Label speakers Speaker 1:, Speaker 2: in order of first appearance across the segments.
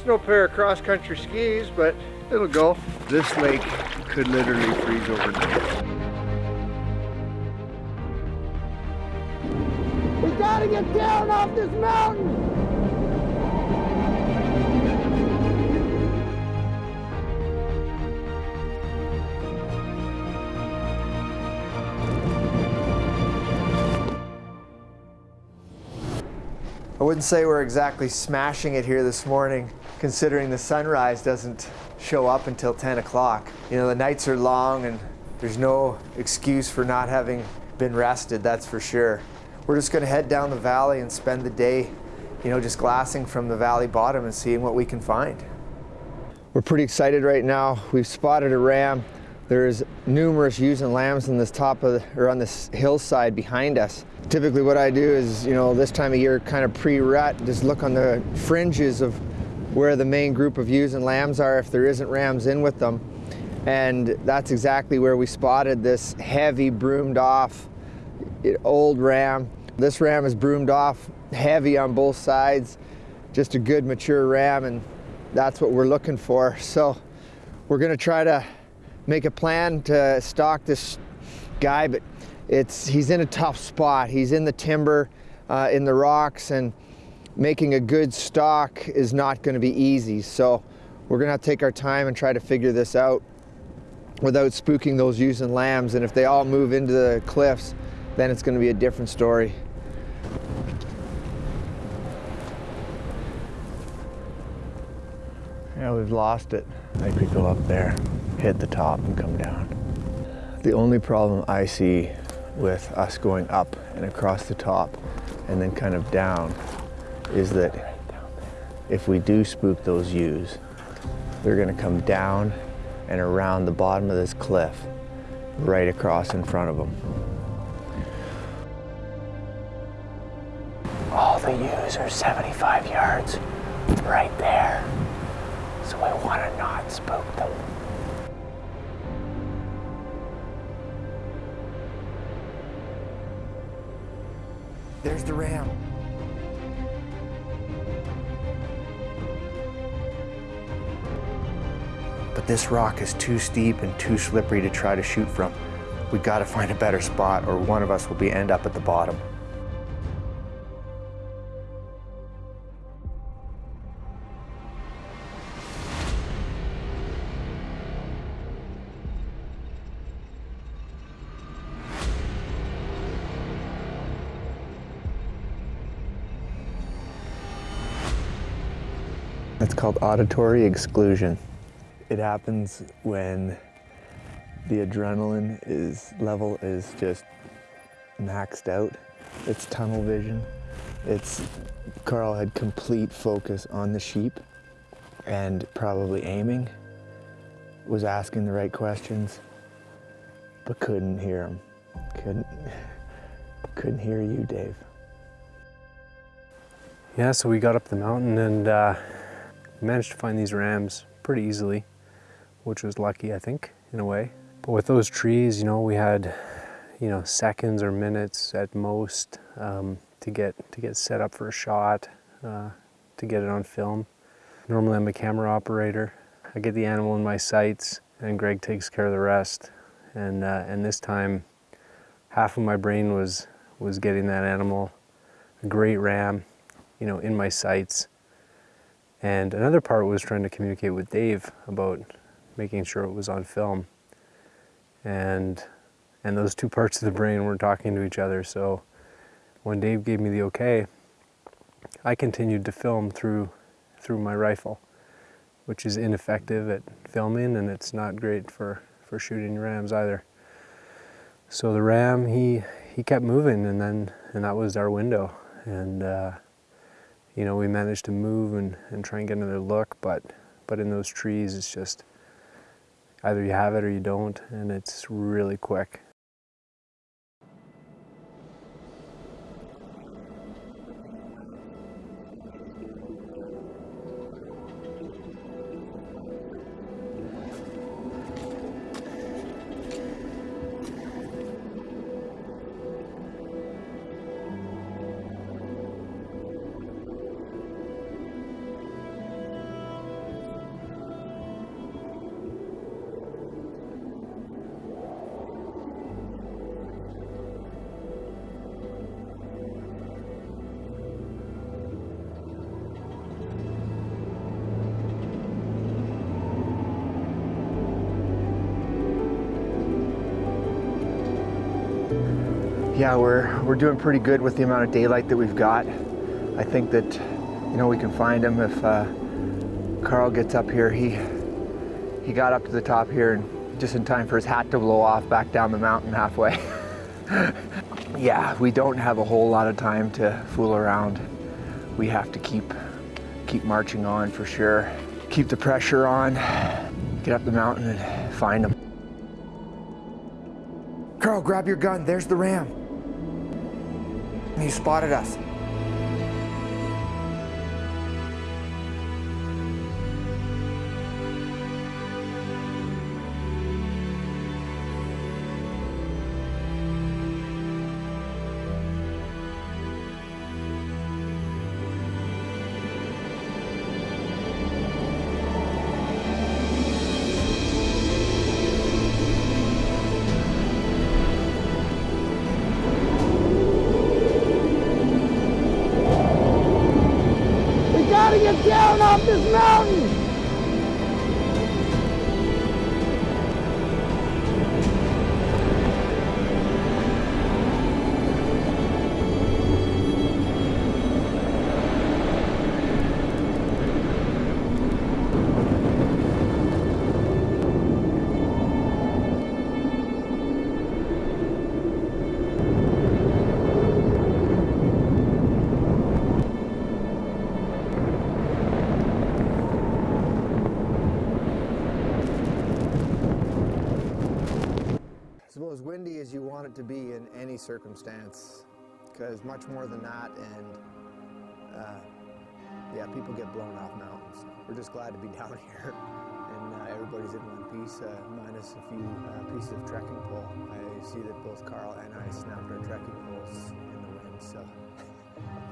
Speaker 1: It's no pair of cross-country skis, but it'll go. This lake could literally freeze overnight.
Speaker 2: We gotta get down off this mountain!
Speaker 3: I wouldn't say we're exactly smashing it here this morning, considering the sunrise doesn't show up until 10 o'clock. You know, the nights are long and there's no excuse for not having been rested, that's for sure. We're just gonna head down the valley and spend the day, you know, just glassing from the valley bottom and seeing what we can find. We're pretty excited right now. We've spotted a ram. There's numerous ewes and lambs on this top of, or on this hillside behind us. Typically what I do is, you know, this time of year kind of pre-rut, just look on the fringes of where the main group of ewes and lambs are if there isn't rams in with them. And that's exactly where we spotted this heavy broomed off old ram. This ram is broomed off heavy on both sides, just a good mature ram and that's what we're looking for. So we're gonna try to make a plan to stalk this guy, but it's he's in a tough spot. He's in the timber, uh, in the rocks, and making a good stock is not going to be easy. So we're going to to take our time and try to figure this out without spooking those ewes and lambs. And if they all move into the cliffs, then it's going to be a different story. Yeah, we've lost it. I could go up there hit the top and come down. The only problem I see with us going up and across the top and then kind of down is that if we do spook those ewes, they're gonna come down and around the bottom of this cliff right across in front of them. All the ewes are 75 yards right there. So we wanna not spook them. There's the ram. But this rock is too steep and too slippery to try to shoot from. We gotta find a better spot or one of us will be end up at the bottom. It's called auditory exclusion. It happens when the adrenaline is level is just maxed out. It's tunnel vision. It's Carl had complete focus on the sheep and probably aiming, was asking the right questions, but couldn't hear him. Couldn't, couldn't hear you, Dave.
Speaker 4: Yeah, so we got up the mountain and uh, managed to find these rams pretty easily, which was lucky, I think, in a way. But with those trees, you know, we had, you know, seconds or minutes at most um, to get to get set up for a shot, uh, to get it on film. Normally I'm a camera operator. I get the animal in my sights and Greg takes care of the rest. And, uh, and this time, half of my brain was, was getting that animal, a great ram, you know, in my sights and another part was trying to communicate with Dave about making sure it was on film. And, and those two parts of the brain weren't talking to each other. So when Dave gave me the okay, I continued to film through, through my rifle, which is ineffective at filming and it's not great for, for shooting rams either. So the ram, he, he kept moving and then, and that was our window. And uh, you know, we managed to move and, and try and get another look, but, but in those trees, it's just either you have it or you don't, and it's really quick.
Speaker 3: Yeah, we're, we're doing pretty good with the amount of daylight that we've got. I think that, you know, we can find him if uh, Carl gets up here. He, he got up to the top here and just in time for his hat to blow off back down the mountain halfway. yeah, we don't have a whole lot of time to fool around. We have to keep, keep marching on for sure. Keep the pressure on, get up the mountain and find him. Carl, grab your gun. There's the ram. He spotted us.
Speaker 2: Down off this mountain!
Speaker 3: As windy as you want it to be in any circumstance, because much more than that, and uh, yeah, people get blown off mountains. We're just glad to be down here, and uh, everybody's in one piece, uh, minus a few uh, pieces of trekking pole. I see that both Carl and I snapped our trekking poles in the wind, so.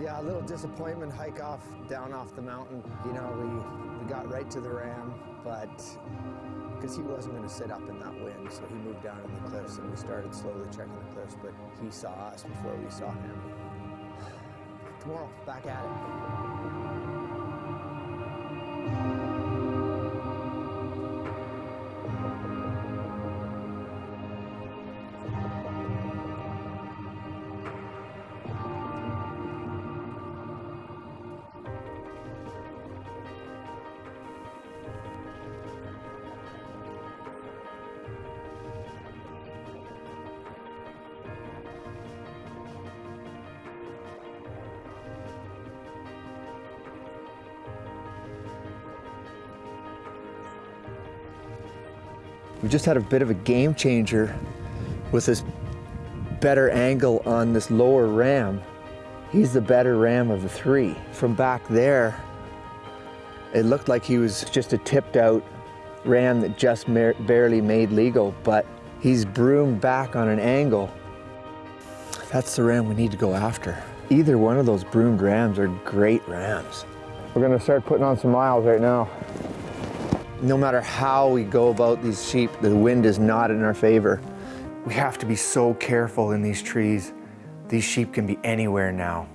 Speaker 3: Yeah, a little disappointment hike off, down off the mountain. You know, we, we got right to the ram, but because he wasn't going to sit up in that wind, so he moved down in the cliffs and we started slowly checking the cliffs, but he saw us before we saw him. Tomorrow, back at it. We just had a bit of a game changer with this better angle on this lower ram. He's the better ram of the three. From back there, it looked like he was just a tipped out ram that just barely made legal, but he's broomed back on an angle. That's the ram we need to go after. Either one of those broomed rams are great rams. We're gonna start putting on some miles right now. No matter how we go about these sheep, the wind is not in our favor. We have to be so careful in these trees. These sheep can be anywhere now.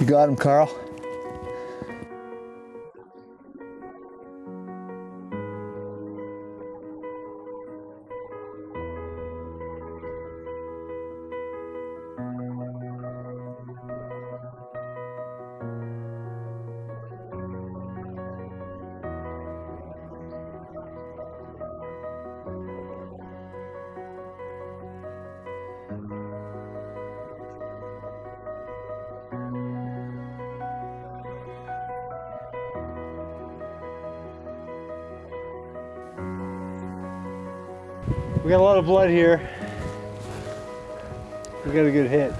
Speaker 3: You got him, Carl?
Speaker 5: We got a lot of blood here. We got a good hit.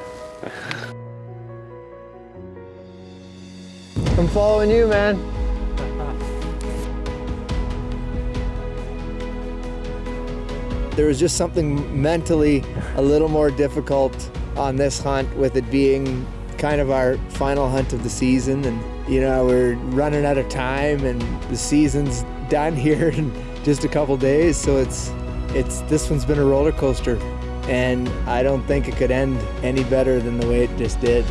Speaker 3: I'm following you, man. There was just something mentally a little more difficult on this hunt with it being kind of our final hunt of the season and you know we're running out of time and the season's done here in just a couple days so it's it's this one's been a roller coaster and I don't think it could end any better than the way it just did.